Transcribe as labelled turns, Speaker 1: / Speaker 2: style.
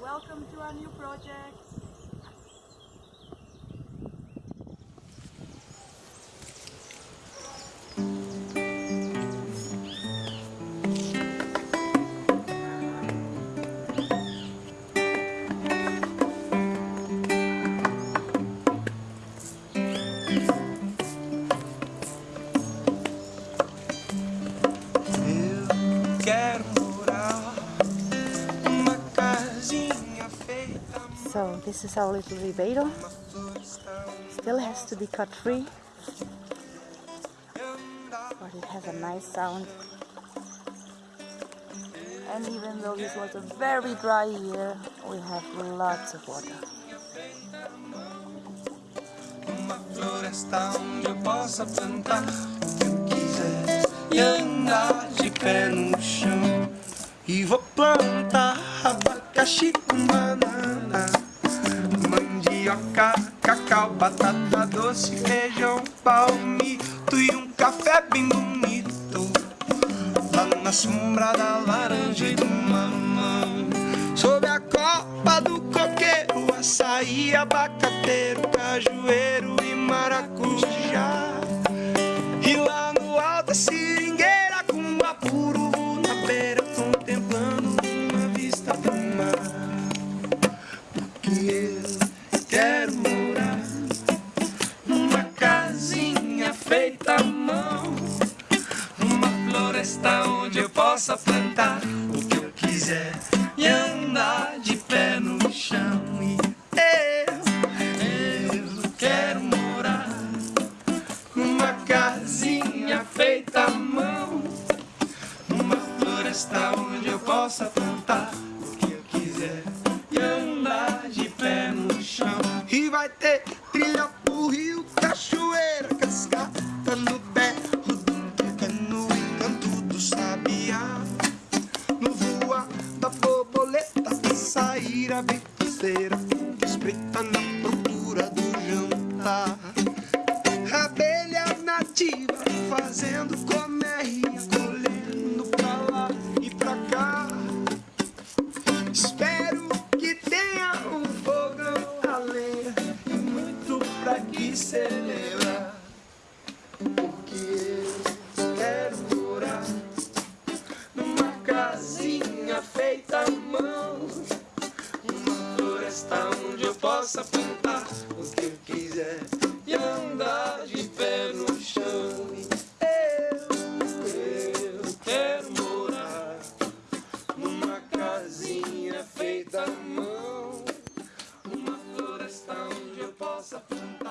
Speaker 1: welcome to our new project.
Speaker 2: Quero
Speaker 3: So this is our little ribeiro. Still has to be cut free, but it has a nice sound. And even though this was a very dry year, we have lots of water.
Speaker 2: E vou plantar abacaxi com banana, cacau, batata doce, feijão, palmito e um café bem bonito. Lá na sombra da laranja e do mamão Sob a copa do coqueiro Açaí, abacateiro, cajueiro e maracujá possa plantar o que eu quiser e andar de pé no chão. E eu, eu quero morar numa casinha feita à mão, numa floresta onde eu possa plantar o que eu quiser e andar de pé no chão. E vai ter trilha sair a feiticeira, espreita na procura do jantar. Abelha nativa fazendo colmeia, possa plantar o que eu quiser e andar de pé no chão. Eu, eu quero morar numa casinha feita à mão, uma floresta onde eu possa plantar.